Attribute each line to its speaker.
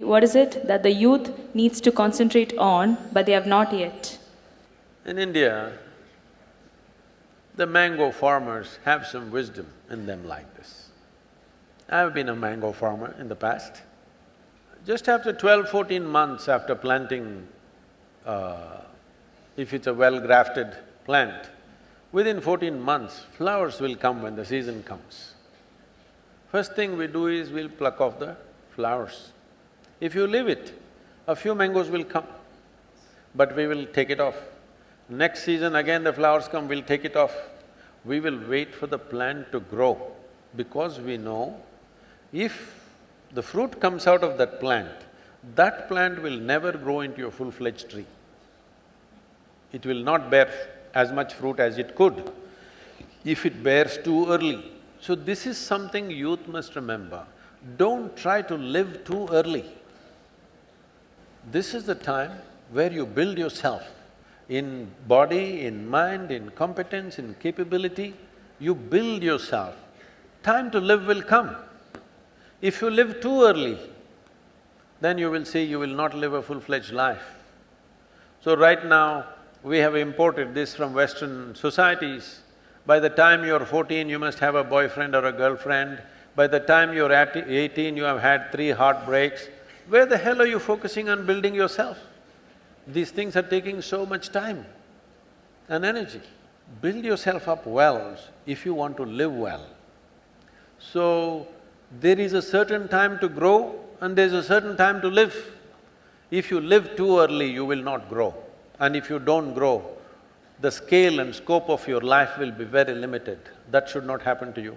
Speaker 1: What is it that the youth needs to concentrate on, but they have not yet?
Speaker 2: In India, the mango farmers have some wisdom in them like this. I've been a mango farmer in the past. Just after 12, 14 months after planting, uh, if it's a well-grafted plant, within fourteen months, flowers will come when the season comes. First thing we do is we'll pluck off the flowers. If you leave it, a few mangoes will come, but we will take it off. Next season again the flowers come, we'll take it off. We will wait for the plant to grow because we know if the fruit comes out of that plant, that plant will never grow into a full-fledged tree. It will not bear as much fruit as it could if it bears too early. So this is something youth must remember. Don't try to live too early. This is the time where you build yourself in body, in mind, in competence, in capability, you build yourself. Time to live will come. If you live too early, then you will see you will not live a full-fledged life. So right now, we have imported this from Western societies. By the time you're fourteen, you must have a boyfriend or a girlfriend. By the time you're eighteen, you have had three heartbreaks. Where the hell are you focusing on building yourself? These things are taking so much time and energy. Build yourself up well if you want to live well. So, there is a certain time to grow and there's a certain time to live. If you live too early, you will not grow. And if you don't grow, the scale and scope of your life will be very limited. That should not happen to you.